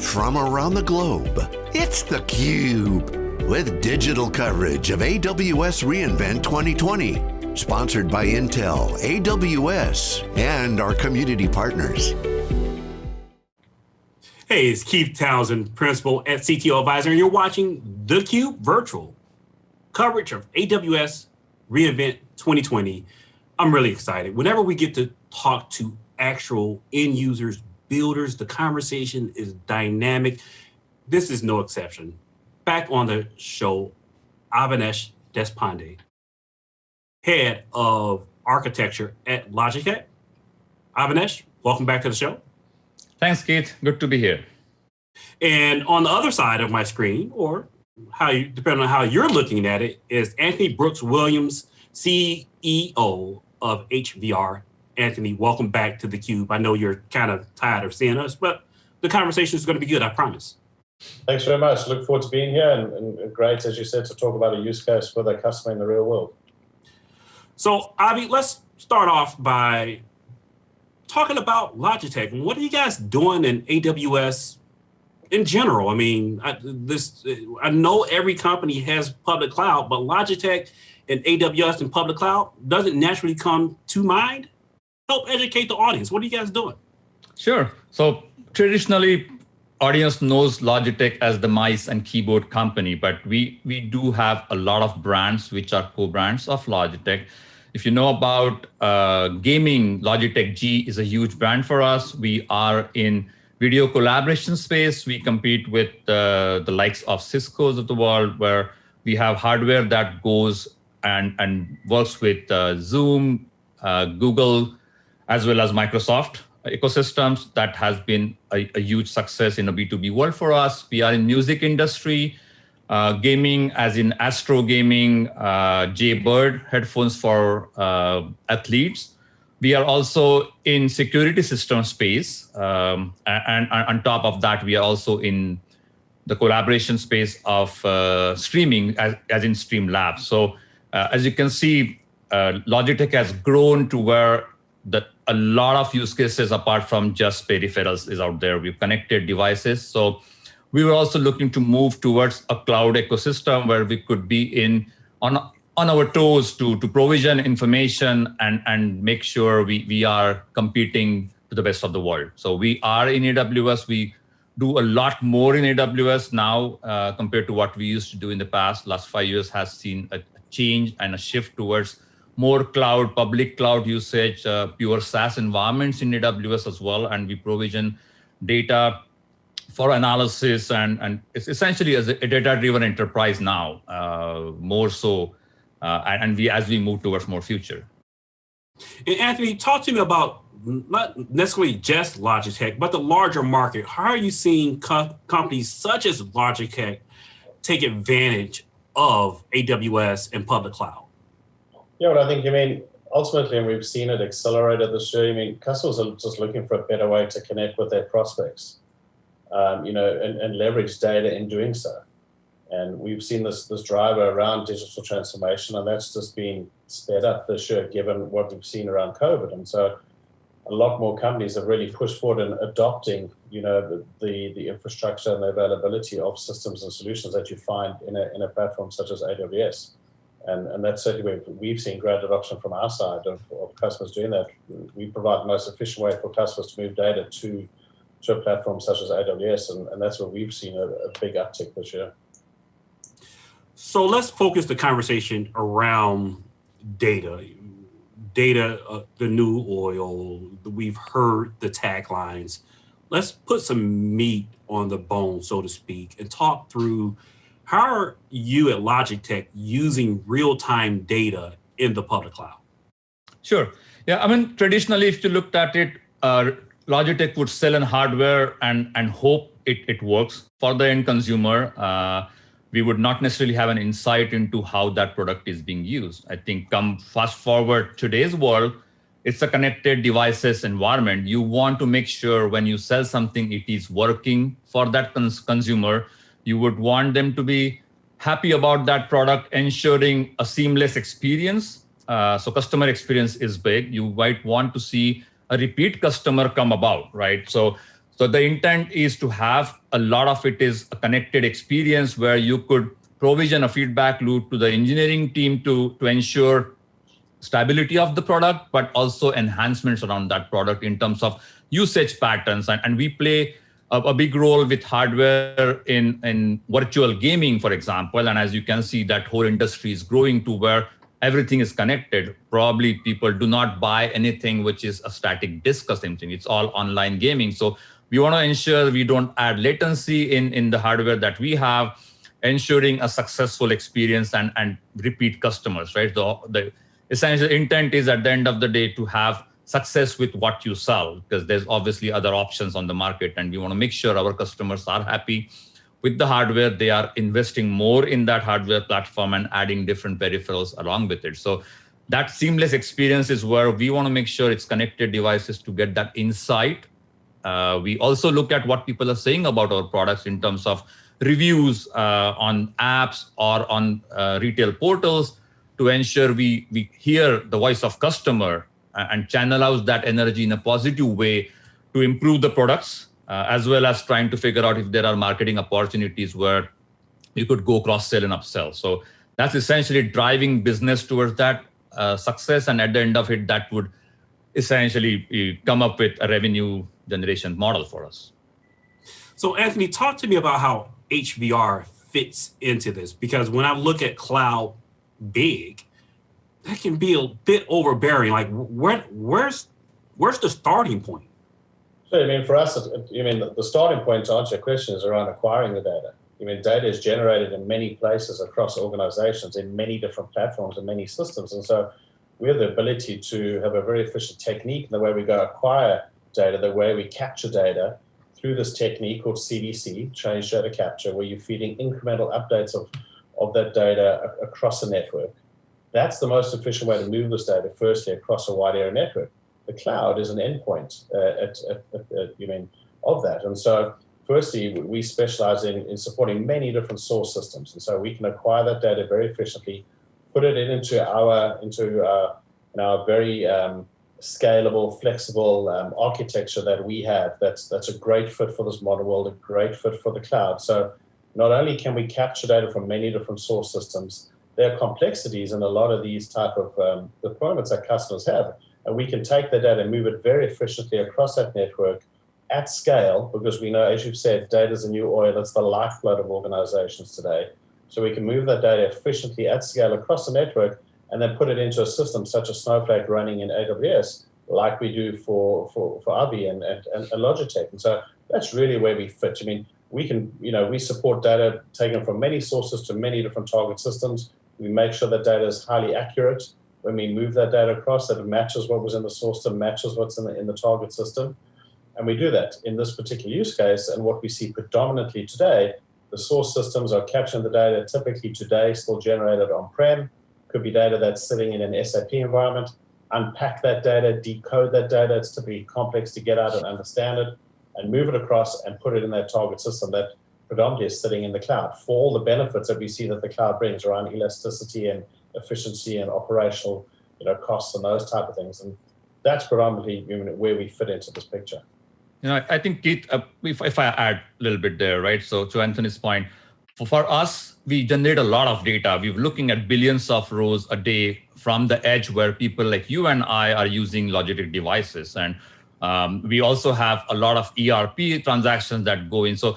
from around the globe. It's theCUBE, with digital coverage of AWS reInvent 2020. Sponsored by Intel, AWS, and our community partners. Hey, it's Keith Townsend, Principal at CTO Advisor, and you're watching theCUBE Virtual, coverage of AWS reInvent 2020. I'm really excited. Whenever we get to talk to actual end users, builders, the conversation is dynamic. This is no exception. Back on the show, Avinash Deshpande, head of architecture at Logitech. Avinash, welcome back to the show. Thanks, Keith. Good to be here. And on the other side of my screen, or how you, depending on how you're looking at it, is Anthony Brooks Williams, CEO of HVR. Anthony, welcome back to theCUBE. I know you're kind of tired of seeing us, but the conversation is going to be good, I promise. Thanks very much. Look forward to being here and, and, great, as you said, to talk about a use case for the customer in the real world. So Avi, let's start off by talking about Logitech. What are you guys doing in AWS in general? I mean, I, this I know every company has public cloud, but Logitech and AWS and public cloud doesn't naturally come to mind. Help educate the audience. What are you guys doing? Sure. So traditionally, audience knows Logitech as the mice and keyboard company, but we, we do have a lot of brands which are co-brands of Logitech. If you know about uh, gaming, Logitech G is a huge brand for us. We are in video collaboration space. We compete with uh, the likes of Cisco's of the world, where we have hardware that goes and, and works with uh, Zoom, uh, Google, as well as Microsoft ecosystems. That has been a, a huge success in a B2B world for us. We are in music industry uh, gaming as in Astro Gaming, uh, Jaybird headphones for uh, athletes. We are also in security system space. Um, and, and, on top of that, we are also in the collaboration space of uh, streaming as, as in Streamlabs. So uh, as you can see, uh, Logitech has grown to where the, a lot of use cases apart from just peripherals is out there. We've connected devices. So we were also looking to move towards a cloud ecosystem where we could be in on on our toes to to provision information and and make sure we we are competing to the best of the world. So we are in AWS. We do a lot more in AWS now uh, compared to what we used to do in the past. Last five years has seen a, change and a shift towards more cloud, public cloud usage, uh, pure SaaS environments in AWS as well, and we provision data for analysis and, and it's essentially as a data-driven enterprise now, uh, more so, uh, and we as we move towards more future. And Anthony, talk to me about not necessarily just Logitech, but the larger market. How are you seeing co companies such as Logitech take advantage of AWS and public cloud? Yeah, well, I think, I mean, ultimately, and we've seen it accelerated this year, I mean, customers are just looking for a better way to connect with their prospects um, you know, and, and, leverage data in doing so. And we've seen this, this driver around digital transformation, and that's just been sped up this year, given what we've seen around COVID. And so a lot more companies have really pushed forward in adopting, you know, the, the, the infrastructure and the availability of systems and solutions that you find in a, in a platform such as AWS. And, and that's certainly where we've seen great adoption from our side of, of customers doing that. We provide the most efficient way for customers to move data to to a platform such as AWS, and, and that's where we've seen a, a big uptick this year. So let's focus the conversation around data. Data, uh, the new oil, we've heard the taglines. Let's put some meat on the bone, so to speak, and talk through how are you at Logitech using real-time data in the public cloud? Sure. Yeah, I mean, traditionally, if you looked at it, uh, Logitech would sell an hardware and, and hope it, it works for the end consumer. Uh, we would not necessarily have an insight into how that product is being used. I think come fast forward today's world, it's a connected devices environment. You want to make sure when you sell something, it is working for that cons consumer. You would want them to be happy about that product, ensuring a seamless experience. Uh, so customer experience is big. You might want to see a repeat customer come about, right? So, So the intent is to have a lot of it is a connected experience where you could provision a feedback loop to the engineering team to, to ensure stability of the product, but also enhancements around that product in terms of usage patterns. And, and we play a, a, big role with hardware in, in virtual gaming, for example. And as you can see, that whole industry is growing to where everything is connected. Probably people do not buy anything which is a static disk or something. It's all online gaming. So we want to ensure we don't add latency in, in the hardware that we have, ensuring a successful experience and, and repeat customers, right? The, the essential intent is at the end of the day to have success with what you sell, because there's obviously other options on the market and we want to make sure our customers are happy with the hardware, they are investing more in that hardware platform and adding different peripherals along with it. So that seamless experience is where we want to make sure it's connected devices to get that insight. Uh, we also look at what people are saying about our products in terms of reviews uh, on apps or on uh, retail portals to ensure we, we hear the voice of customer and channel out that energy in a positive way to improve the products uh, as well as trying to figure out if there are marketing opportunities where you could go cross-sell and upsell. So that's essentially driving business towards that uh, success. And at the end of it, that would essentially uh, come up with a revenue generation model for us. So Anthony, talk to me about how HVR fits into this, because when I look at cloud big, that can be a bit overbearing. Like where, where's, where's the starting point? So, I mean, for us, you mean the starting point to answer your question is around acquiring the data. I mean, data is generated in many places across organizations, in many different platforms and many systems. And so we have the ability to have a very efficient technique in the way we go acquire data, the way we capture data through this technique called CDC, change data capture, where you're feeding incremental updates of, of that data across a network. That's the most efficient way to move this data, firstly, across a wide area network the cloud is an endpoint uh, at, at, at, you mean, of that. And so firstly, we specialize in, in supporting many different source systems. And so we can acquire that data very efficiently, put it into our, into our, our very um, scalable, flexible um, architecture that we have. That's, that's a great fit for this modern world, a great fit for the cloud. So not only can we capture data from many different source systems, there are complexities in a lot of these type of um, deployments that customers have and we can take the data and move it very efficiently across that network at scale, because we know, as you've said, data is a new oil. It's the lifeblood of organizations today. So we can move that data efficiently at scale across the network and then put it into a system such as Snowflake running in AWS, like we do for, for, for Avi and, and, and Logitech. And so that's really where we fit. I mean, we can, you know, we support data taken from many sources to many different target systems. We make sure that data is highly accurate when we move that data across, that it matches what was in the source system, matches what's in the, in the target system. And we do that in this particular use case. And what we see predominantly today, the source systems are capturing the data typically today still generated on-prem, could be data that's sitting in an SAP environment, unpack that data, decode that data, it's typically complex to get out and understand it, and move it across and put it in that target system that predominantly is sitting in the cloud for all the benefits that we see that the cloud brings around elasticity and efficiency and operational you know, costs and those type of things. And that's predominantly where we fit into this picture. You know, I think Keith, uh, if, if I add a little bit there, right? So to Anthony's point, for, for us, we generate a lot of data. We're looking at billions of rows a day from the edge where people like you and I are using Logitech devices. And um, we also have a lot of ERP transactions that go in. So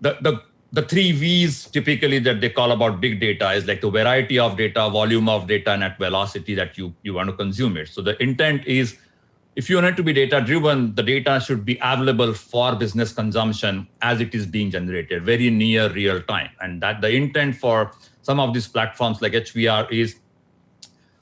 the, the the three V's typically that they call about big data is like the variety of data, volume of data, and at velocity that you, you want to consume it. So the intent is if you want it to be data driven, the data should be available for business consumption as it is being generated, very near real time. And that the intent for some of these platforms like HVR is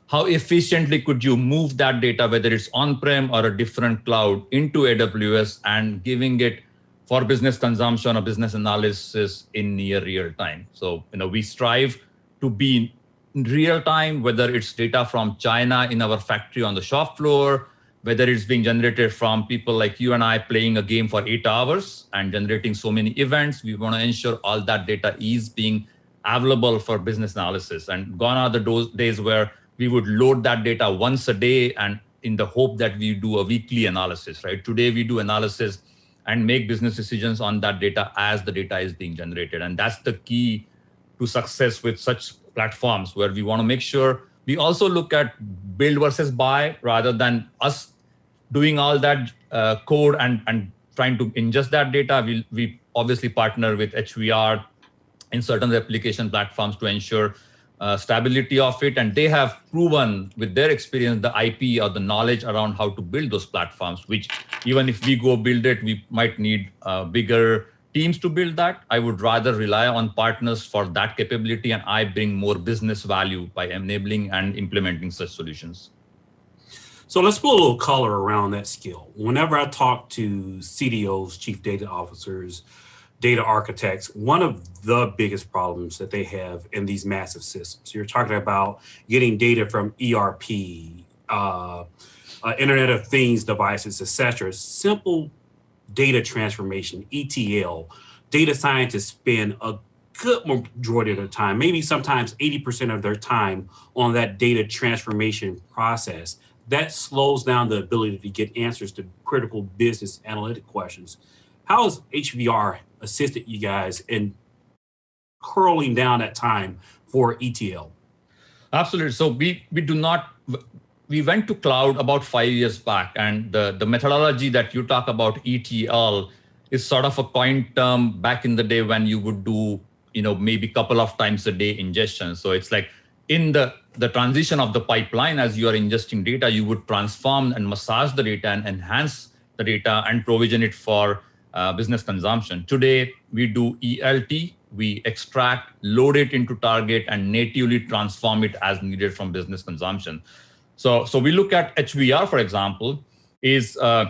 how efficiently could you move that data, whether it's on-prem or a different cloud into AWS and giving it for business consumption or business analysis in near real time. So, you know, we strive to be in real time, whether it's data from China in our factory on the shop floor, whether it's being generated from people like you and I playing a game for eight hours and generating so many events. We want to ensure all that data is being available for business analysis. And gone are the days where we would load that data once a day and in the hope that we do a weekly analysis, right? Today we do analysis and make business decisions on that data as the data is being generated. And that's the key to success with such platforms where we want to make sure we also look at build versus buy rather than us doing all that uh, code and, and trying to ingest that data. We, we obviously partner with HVR in certain replication platforms to ensure uh, stability of it. And they have proven with their experience, the IP or the knowledge around how to build those platforms, which even if we go build it, we might need uh, bigger teams to build that. I would rather rely on partners for that capability and I bring more business value by enabling and implementing such solutions. So let's put a little color around that skill. Whenever I talk to CDOs, chief data officers, data architects, one of the biggest problems that they have in these massive systems, you're talking about getting data from ERP, uh, uh, Internet of Things devices, etc. Simple data transformation, ETL. Data scientists spend a good majority of their time, maybe sometimes 80% of their time on that data transformation process. That slows down the ability to get answers to critical business analytic questions. How has HVR assisted you guys in curling down that time for ETL? Absolutely. So we, we do not, we went to cloud about five years back and the, the methodology that you talk about ETL is sort of a coin term back in the day when you would do, you know, maybe a couple of times a day ingestion. So it's like in the, the transition of the pipeline, as you are ingesting data, you would transform and massage the data and enhance the data and provision it for uh, business consumption. Today, we do ELT, we extract, load it into target, and natively transform it as needed from business consumption. So, so we look at HVR, for example, is uh,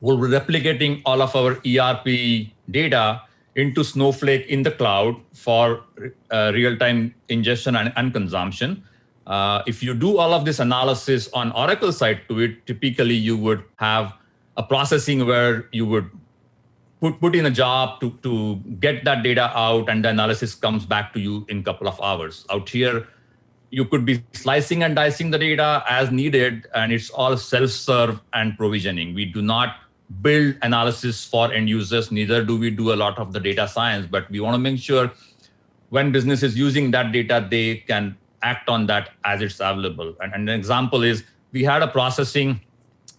we're replicating all of our ERP data into Snowflake in the cloud for uh, real-time ingestion and, and consumption. Uh, if you do all of this analysis on Oracle side to it, typically you would have a processing where you would put, put in a job to, to get that data out and the analysis comes back to you in a couple of hours. Out here, you could be slicing and dicing the data as needed and it's all self-serve and provisioning. We do not build analysis for end users, neither do we do a lot of the data science, but we want to make sure when business is using that data, they can act on that as it's available. And, and an example is we had a processing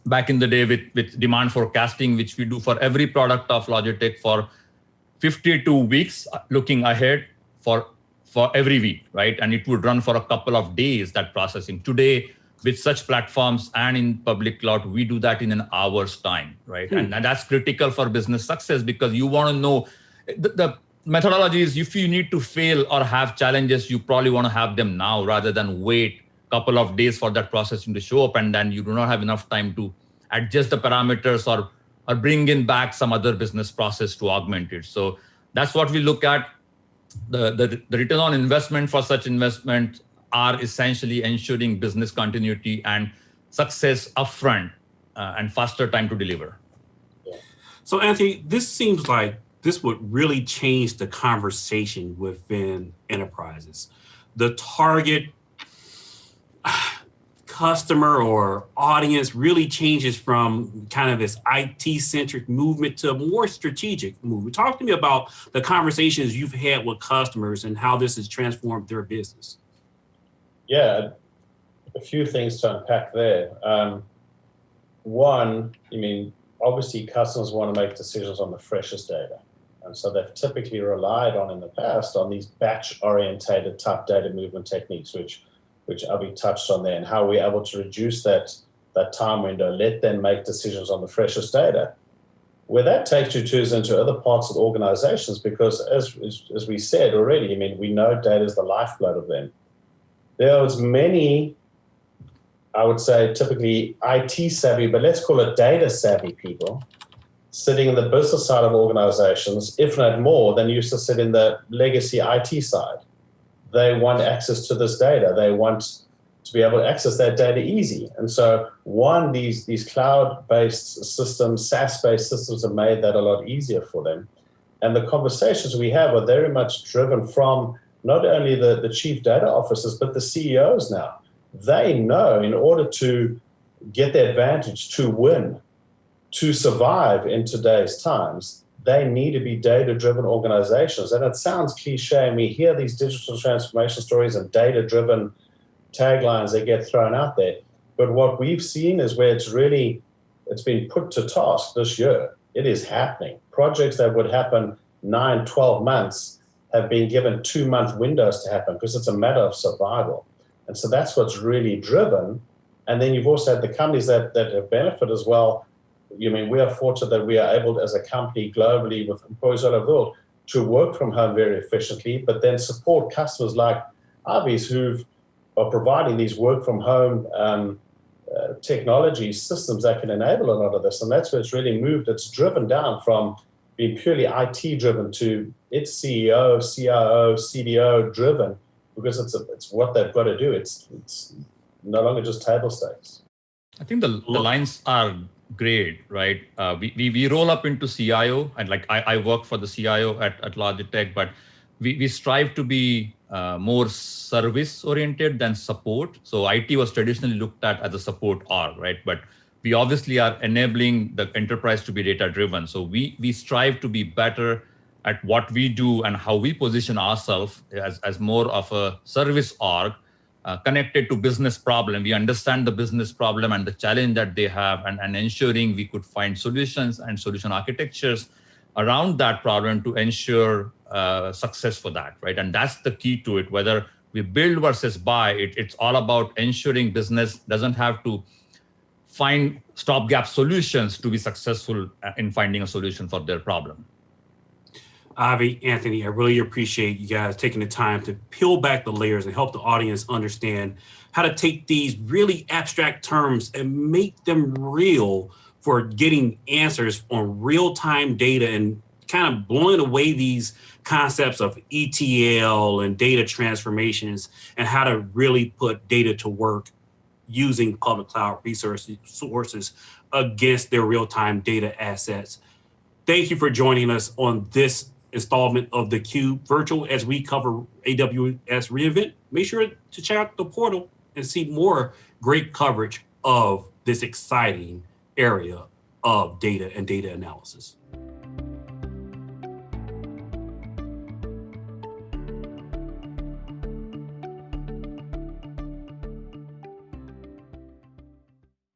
back in the day with, with demand forecasting, which we do for every product of Logitech for 52 weeks uh, looking ahead for, for every week, right? And it would run for a couple of days, that processing. Today, with such platforms and in public cloud, we do that in an hour's time, right? Hmm. And, and, that's critical for business success because you want to know the, the methodology is if you need to fail or have challenges, you probably want to have them now rather than wait couple of days for that processing to show up and then you do not have enough time to adjust the parameters or or bring in back some other business process to augment it so that's what we look at the, the, the return on investment for such investment are essentially ensuring business continuity and success upfront uh, and faster time to deliver. So Anthony, this seems like this would really change the conversation within enterprises. The target customer or audience really changes from kind of this IT centric movement to a more strategic movement. Talk to me about the conversations you've had with customers and how this has transformed their business. Yeah, a few things to unpack there. Um, one, I mean, obviously customers want to make decisions on the freshest data. And so they've typically relied on in the past on these batch orientated type data movement techniques, which which Abhi touched on there, and how we're able to reduce that, that time window, let them make decisions on the freshest data. Where that takes you to is into other parts of organizations, because as, as, as we said already, I mean, we know data is the lifeblood of them. There are as many, I would say, typically IT savvy, but let's call it data savvy people, sitting in the business side of organizations, if not more, than used to sit in the legacy IT side they want access to this data. They want to be able to access that data easy. And so one, these, these cloud-based systems, SaaS-based systems have made that a lot easier for them. And the conversations we have are very much driven from not only the, the chief data officers, but the CEOs now. They know in order to get the advantage to win, to survive in today's times, they need to be data driven organizations. And it sounds cliche, and we hear these digital transformation stories and data driven taglines that get thrown out there. But what we've seen is where it's really it's been put to task this year. It is happening. Projects that would happen nine, 12 months have been given two month windows to happen because it's a matter of survival. And so that's what's really driven. And then you've also had the companies that, that have benefited as well. You mean we are fortunate that we are able as a company globally with employees all over the world to work from home very efficiently, but then support customers like Avi's who are providing these work from home um, uh, technology systems that can enable a lot of this. And that's where it's really moved. It's driven down from being purely IT driven to its CEO, CIO, CDO driven because it's, a, it's what they've got to do. It's, it's no longer just table stakes. I think the, the lines are great, right? Uh, we, we, we roll up into CIO and like I, I work for the CIO at, at Logitech, but we, we strive to be uh, more service oriented than support. So IT was traditionally looked at as a support org, right? But we obviously are enabling the enterprise to be data driven. So we we strive to be better at what we do and how we position ourselves as, as more of a service org uh, connected to business problem. We understand the business problem and the challenge that they have and, and ensuring we could find solutions and solution architectures around that problem to ensure uh, success for that, right? And that's the key to it, whether we build versus buy, it, it's all about ensuring business doesn't have to find stopgap solutions to be successful uh, in finding a solution for their problem. Avi, Anthony, I really appreciate you guys taking the time to peel back the layers and help the audience understand how to take these really abstract terms and make them real for getting answers on real-time data and kind of blowing away these concepts of ETL and data transformations and how to really put data to work using public cloud resources sources against their real-time data assets. Thank you for joining us on this installment of the Cube Virtual as we cover AWS reInvent. Make sure to check out the portal and see more great coverage of this exciting area of data and data analysis.